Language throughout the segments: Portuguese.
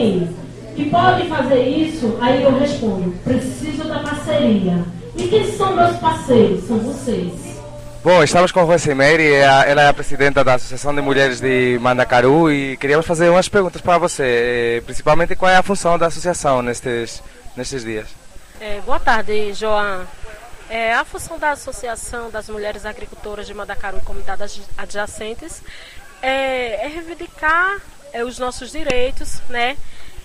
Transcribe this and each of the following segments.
alguém que pode fazer isso, aí eu respondo: preciso da parceria. E quem são meus parceiros? São vocês. Bom, estamos com a Rosemary, ela é a presidenta da Associação de Mulheres de Mandacaru e queríamos fazer umas perguntas para você, eh, principalmente qual é a função da associação nestes, nestes dias. É, boa tarde, João. É, a função da Associação das Mulheres Agricultoras de Mandacaru e comunidades adjacentes é, é reivindicar é, os nossos direitos, né?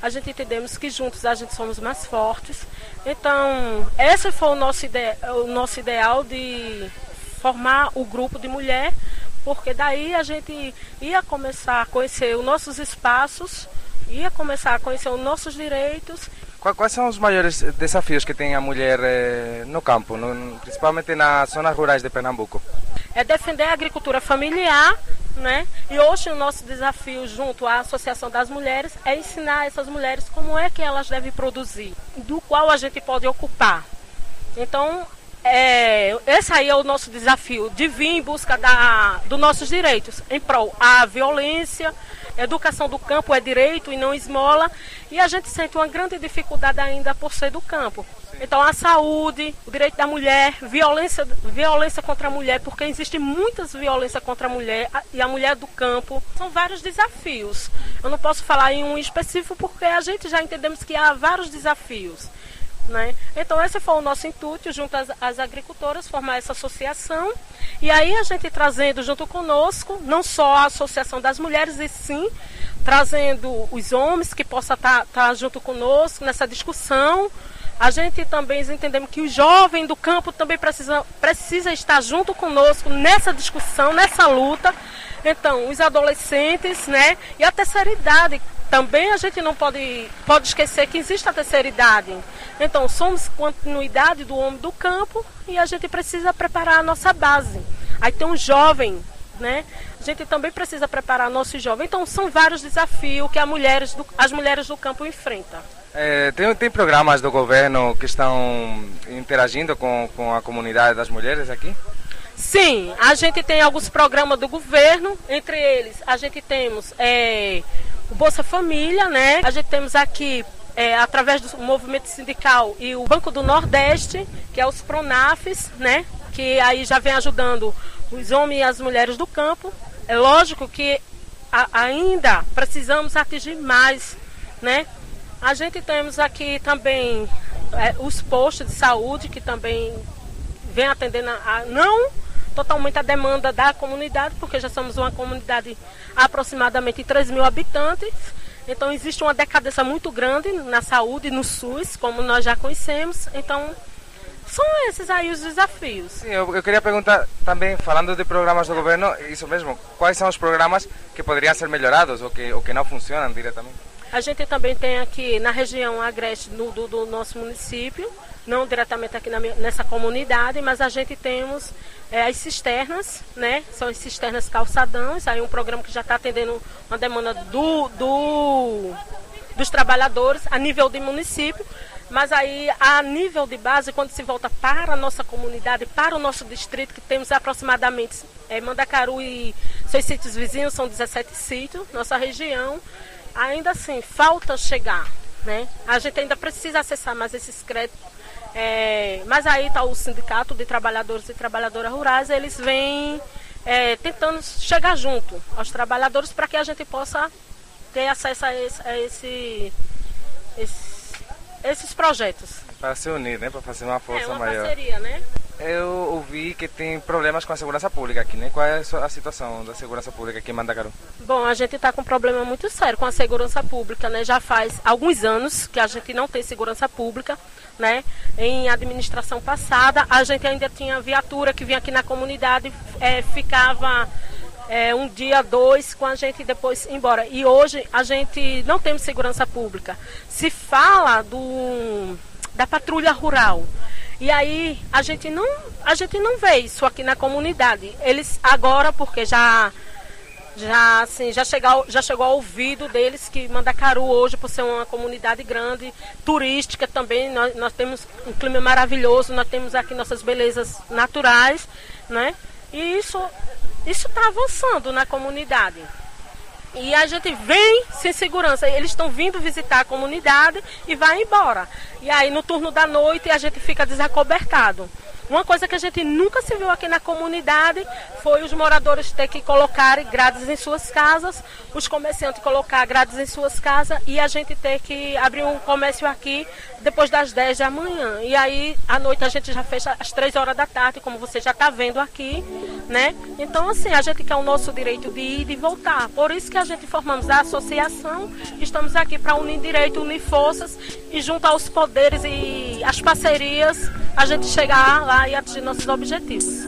A gente entendemos que juntos a gente somos mais fortes. Então, esse foi o nosso, ide o nosso ideal de formar o grupo de mulher, porque daí a gente ia começar a conhecer os nossos espaços, ia começar a conhecer os nossos direitos. Quais são os maiores desafios que tem a mulher eh, no campo, principalmente nas zonas rurais de Pernambuco? É defender a agricultura familiar, né? E hoje o nosso desafio junto à Associação das Mulheres é ensinar essas mulheres como é que elas devem produzir, do qual a gente pode ocupar. Então, é, esse aí é o nosso desafio, de vir em busca da, dos nossos direitos, em prol a violência, educação do campo é direito e não esmola, e a gente sente uma grande dificuldade ainda por ser do campo. Então a saúde, o direito da mulher, violência, violência contra a mulher, porque existe muitas violências contra a mulher e a mulher do campo. São vários desafios. Eu não posso falar em um específico porque a gente já entendemos que há vários desafios. Né? Então esse foi o nosso intuito, junto às, às, agricultoras, formar essa associação. E aí a gente trazendo junto conosco, não só a Associação das Mulheres, e sim trazendo os homens que possam estar tá, tá junto conosco nessa discussão. A gente também entendemos que o jovem do campo também precisa, precisa estar junto conosco nessa discussão, nessa luta. Então, os adolescentes, né? E a terceira idade, também a gente não pode, pode esquecer que existe a terceira idade. Então, somos continuidade do homem do campo e a gente precisa preparar a nossa base. Aí tem um jovem, né? A gente também precisa preparar nosso jovem. Então, são vários desafios que as mulheres do, as mulheres do campo enfrentam. É, tem, tem programas do governo que estão interagindo com, com a comunidade das mulheres aqui? Sim, a gente tem alguns programas do governo, entre eles a gente temos é, o Bolsa Família, né? A gente temos aqui é, através do movimento sindical e o Banco do Nordeste, que é os Pronafes, né? Que aí já vem ajudando os homens e as mulheres do campo. É lógico que a, ainda precisamos atingir mais, né? A gente temos aqui também é, os postos de saúde que também vem atendendo a, a não totalmente a demanda da comunidade, porque já somos uma comunidade aproximadamente de 3 mil habitantes. Então existe uma decadência muito grande na saúde, no SUS, como nós já conhecemos. Então são esses aí os desafios. Sim, eu, eu, queria perguntar também, falando de programas do governo, isso mesmo, quais são os programas que poderiam ser melhorados ou que, ou que não funcionam diretamente? A gente também tem aqui na região agreste do, do, do nosso município, não diretamente aqui na, nessa comunidade, mas a gente temos é, as cisternas, né? São as cisternas calçadões, aí um programa que já está atendendo uma demanda do, do, dos trabalhadores a nível de município, mas aí a nível de base, quando se volta para a nossa comunidade, para o nosso distrito, que temos aproximadamente é, Mandacaru e seus sítios vizinhos, são 17 sítios, nossa região, ainda assim, falta chegar. Né? A gente ainda precisa acessar mais esses créditos é, mas aí está o Sindicato de Trabalhadores e Trabalhadoras Rurais, eles vêm é, tentando chegar junto aos trabalhadores para que a gente possa ter acesso a, esse, a esse, esse, esses projetos. Para se unir, né? Para fazer uma força é, uma maior. Parceria, né? Eu ouvi que tem problemas com a segurança pública aqui, né? Qual é a situação da segurança pública aqui em Mandacaru? Bom, a gente está com um problema muito sério com a segurança pública, né? Já faz alguns anos que a gente não tem segurança pública, né? Em administração passada, a gente ainda tinha viatura que vinha aqui na comunidade, é, ficava é, um dia, dois, com a gente depois embora. E hoje a gente não temos segurança pública. Se fala do, da patrulha rural. E aí a gente não, a gente não vê isso aqui na comunidade. Eles agora, porque já já assim, já chegou, já chegou ao ouvido deles que Mandacaru hoje, por ser uma comunidade grande, turística também, nós, nós temos um clima maravilhoso, nós temos aqui nossas belezas naturais, né? E isso isso está avançando na comunidade. E a gente vem sem segurança. Eles estão vindo visitar a comunidade e vai embora. E aí no turno da noite a gente fica desacobertado. Uma coisa que a gente nunca se viu aqui na comunidade foi os moradores ter que colocar grades em suas casas, os comerciantes colocar grades em suas casas e a gente ter que abrir um comércio aqui depois das 10 da manhã. E aí à noite a gente já fecha às 3 horas da tarde, como você já está vendo aqui, né? Então assim, a gente quer o nosso direito de ir e de voltar. Por isso que a gente formamos a associação, estamos aqui para unir direito, unir forças e juntar os poderes e as parcerias a gente chegar lá e atingir nossos objetivos.